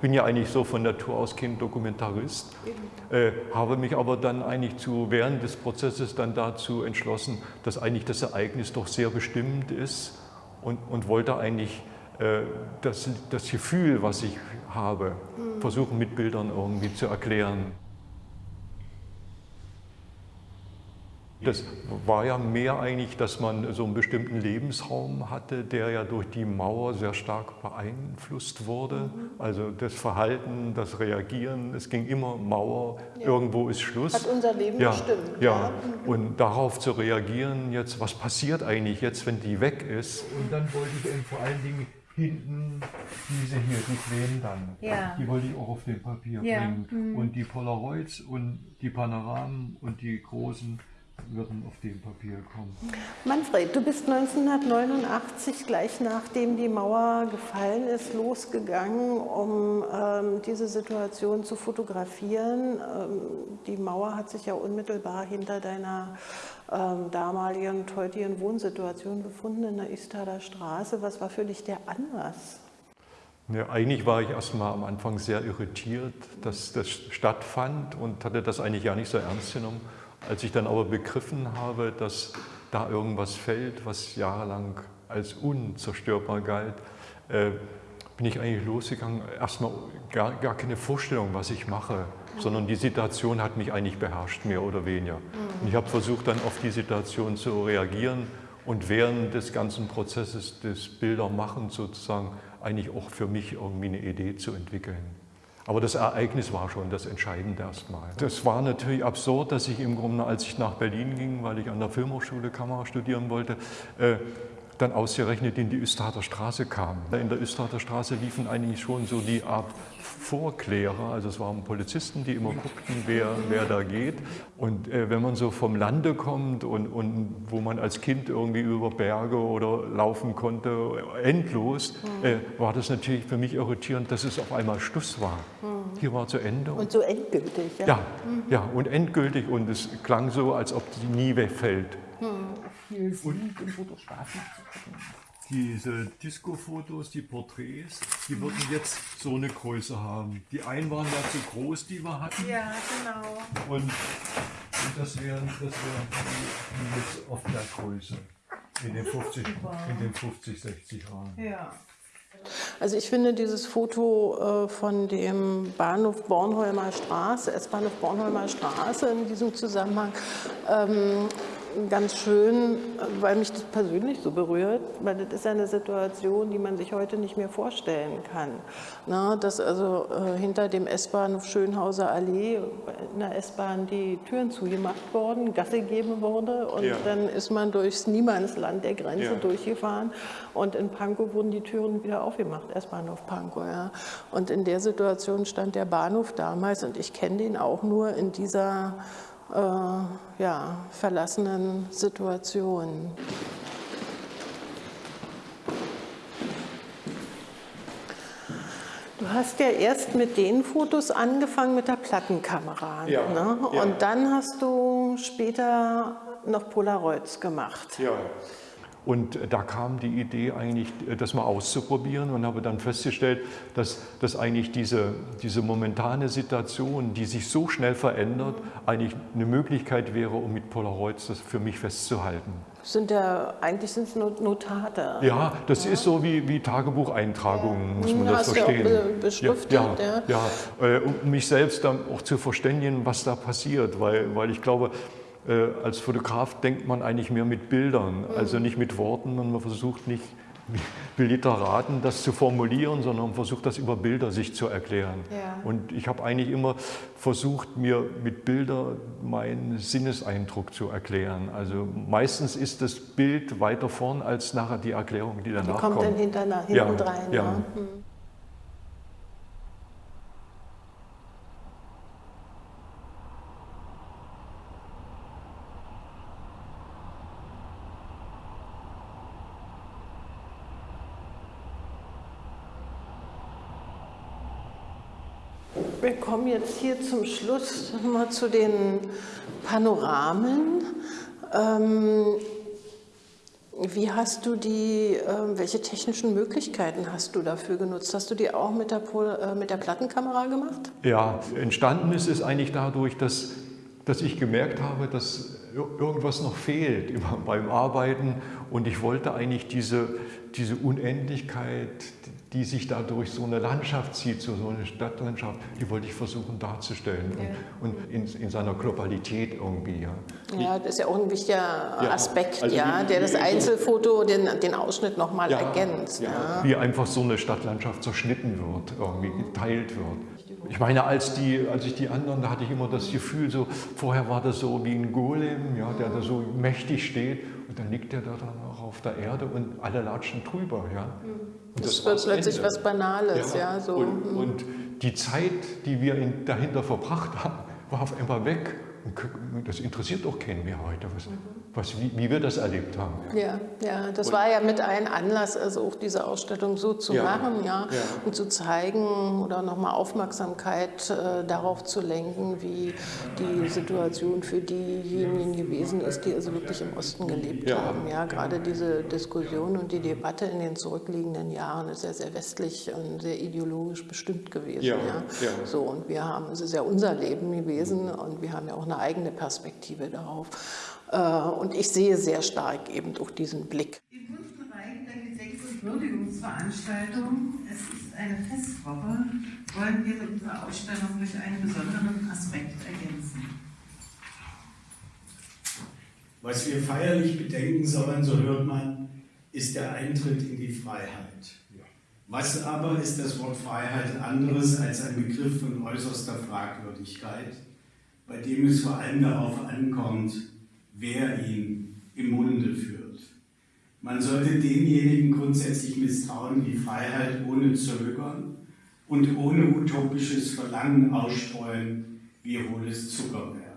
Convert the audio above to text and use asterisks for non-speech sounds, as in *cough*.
bin ja eigentlich so von Natur aus kein Dokumentarist, äh, habe mich aber dann eigentlich zu, während des Prozesses dann dazu entschlossen, dass eigentlich das Ereignis doch sehr bestimmend ist und, und wollte eigentlich äh, das, das Gefühl, was ich habe, mhm. versuchen mit Bildern irgendwie zu erklären. Das war ja mehr eigentlich, dass man so einen bestimmten Lebensraum hatte, der ja durch die Mauer sehr stark beeinflusst wurde. Mhm. Also das Verhalten, das Reagieren, es ging immer Mauer, ja. irgendwo ist Schluss. Hat unser Leben ja, bestimmt. Ja, ja. Und darauf zu reagieren, jetzt, was passiert eigentlich jetzt, wenn die weg ist? Und dann wollte ich eben vor allen Dingen hinten diese hier, die Quellen dann. Ja. Die wollte ich auch auf dem Papier bringen. Mhm. Und die Polaroids und die Panoramen und die großen würden auf dem Papier kommen. Manfred, du bist 1989, gleich nachdem die Mauer gefallen ist, losgegangen, um ähm, diese Situation zu fotografieren. Ähm, die Mauer hat sich ja unmittelbar hinter deiner ähm, damaligen und heutigen Wohnsituation befunden, in der Istader Straße. Was war für dich der Anlass? Ja, eigentlich war ich erstmal am Anfang sehr irritiert, dass das stattfand und hatte das eigentlich gar nicht so ernst genommen. Als ich dann aber begriffen habe, dass da irgendwas fällt, was jahrelang als unzerstörbar galt, äh, bin ich eigentlich losgegangen, erstmal gar, gar keine Vorstellung, was ich mache, sondern die Situation hat mich eigentlich beherrscht, mehr oder weniger. Und ich habe versucht, dann auf die Situation zu reagieren und während des ganzen Prozesses des Bildermachens sozusagen eigentlich auch für mich irgendwie eine Idee zu entwickeln. Aber das Ereignis war schon das Entscheidende erstmal. Das war natürlich absurd, dass ich im Grunde, als ich nach Berlin ging, weil ich an der Filmhochschule Kamera studieren wollte, äh, dann ausgerechnet in die Üstader Straße kam. In der Üstader Straße liefen eigentlich schon so die Art Vorklärer, also es waren Polizisten, die immer guckten, wer, wer da geht. Und äh, wenn man so vom Lande kommt und, und wo man als Kind irgendwie über Berge oder laufen konnte, endlos, mhm. äh, war das natürlich für mich irritierend, dass es auf einmal Schluss war. Mhm. Hier war zu Ende. Und so endgültig, ja? Ja, mhm. ja und endgültig und es klang so, als ob die nie wegfällt. Viel Sinn, den Fotografen zu gucken diese Disco-Fotos, die Porträts, die würden jetzt so eine Größe haben. Die einen waren ja zu groß, die wir hatten. Ja, genau. Und, und das wären, das wären die, die jetzt auf der Größe. In den 50, in den 50 60 Jahren. Ja. Also ich finde dieses Foto äh, von dem Bahnhof Bornholmer Straße, S-Bahnhof Bornholmer Straße in diesem Zusammenhang ähm, ganz schön, weil mich das persönlich so berührt, weil das ist eine Situation, die man sich heute nicht mehr vorstellen kann. Na, dass also äh, hinter dem S-Bahnhof Schönhauser Allee in der S-Bahn die Türen zugemacht wurden, Gasse gegeben wurde und ja. dann ist man durchs Niemandsland der Grenze ja. durchgefahren und in Pankow wurden die Türen wieder aufgemacht, S-Bahnhof Pankow. Ja. Und in der Situation stand der Bahnhof damals und ich kenne den auch nur in dieser äh, ja, verlassenen Situationen. Du hast ja erst mit den Fotos angefangen mit der Plattenkamera. Ja, ne? ja. Und dann hast du später noch Polaroids gemacht. Ja. Und da kam die Idee eigentlich, das mal auszuprobieren und habe dann festgestellt, dass, dass eigentlich diese, diese momentane Situation, die sich so schnell verändert, eigentlich eine Möglichkeit wäre, um mit Polaroids das für mich festzuhalten. Sind ja, eigentlich sind es Notate. Ja, das ja. ist so wie, wie Tagebucheintragungen, ja. muss man das verstehen. Ja beschriftet. Ja, ja, ja. Äh, um mich selbst dann auch zu verständigen, was da passiert, weil, weil ich glaube, äh, als Fotograf denkt man eigentlich mehr mit Bildern, also nicht mit Worten. Und man versucht nicht *laughs* wie Literaten das zu formulieren, sondern man versucht das über Bilder sich zu erklären. Ja. Und ich habe eigentlich immer versucht, mir mit Bildern meinen Sinneseindruck zu erklären. Also meistens ist das Bild weiter vorn als nachher die Erklärung, die danach die kommt. kommt dann hinten ja, rein. Ja. Ne? Wir kommen jetzt hier zum Schluss mal zu den Panoramen. Ähm, Wie hast du die, äh, welche technischen Möglichkeiten hast du dafür genutzt? Hast du die auch mit der, Pol äh, mit der Plattenkamera gemacht? Ja, entstanden ist es eigentlich dadurch, dass, dass ich gemerkt habe, dass irgendwas noch fehlt *laughs* beim Arbeiten und ich wollte eigentlich diese, diese Unendlichkeit, die sich da durch so eine Landschaft zieht, so eine Stadtlandschaft, die wollte ich versuchen darzustellen ja. und, und in, in, seiner Globalität irgendwie. Ja. ja, das ist ja auch ein wichtiger ja, Aspekt, also ja, der das Einzelfoto, den, den Ausschnitt nochmal ja, ergänzt. Ja. Wie einfach so eine Stadtlandschaft zerschnitten wird, irgendwie geteilt wird. Ich meine, als, die, als ich die anderen, da hatte ich immer das Gefühl, so, vorher war das so wie ein Golem, ja, der da so mächtig steht und dann liegt der da dann auch auf der Erde und alle latschen drüber. Ja. Und das, das wird plötzlich Ende. was Banales. Ja, ja so. und, hm. und, die Zeit, die wir in, dahinter verbracht haben, war auf einmal weg. Und das interessiert doch keinen mehr heute, was, was, wie, wie, wir das erlebt haben. Ja, ja das und, war ja mit ein Anlass, also auch diese Ausstellung so zu ja, machen ja, ja, und zu zeigen oder nochmal Aufmerksamkeit äh, darauf zu lenken, wie die Situation für diejenigen gewesen ist, die also wirklich im Osten gelebt haben. Ja, gerade diese Diskussion und die Debatte in den zurückliegenden Jahren ist ja sehr westlich und sehr ideologisch bestimmt gewesen. Ja, So, und wir haben, es ist ja unser Leben gewesen und wir haben ja auch eine eigene Perspektive darauf. Äh, und ich sehe sehr stark eben durch diesen Blick. Im fünften Bereich der Gedenk- und Würdigungsveranstaltung, es ist eine Festwoche, wollen wir unsere Ausstellung durch einen besonderen Aspekt ergänzen. Was wir feierlich bedenken sollen, so hört man, ist der Eintritt in die Freiheit. Was aber ist das Wort Freiheit anderes als ein Begriff von äußerster Fragwürdigkeit? bei dem es vor allem darauf ankommt, wer ihn im Munde führt. Man sollte denjenigen grundsätzlich misstrauen, die Freiheit ohne Zögern und ohne utopisches Verlangen ausstreuen wie hohles Zuckerwerk.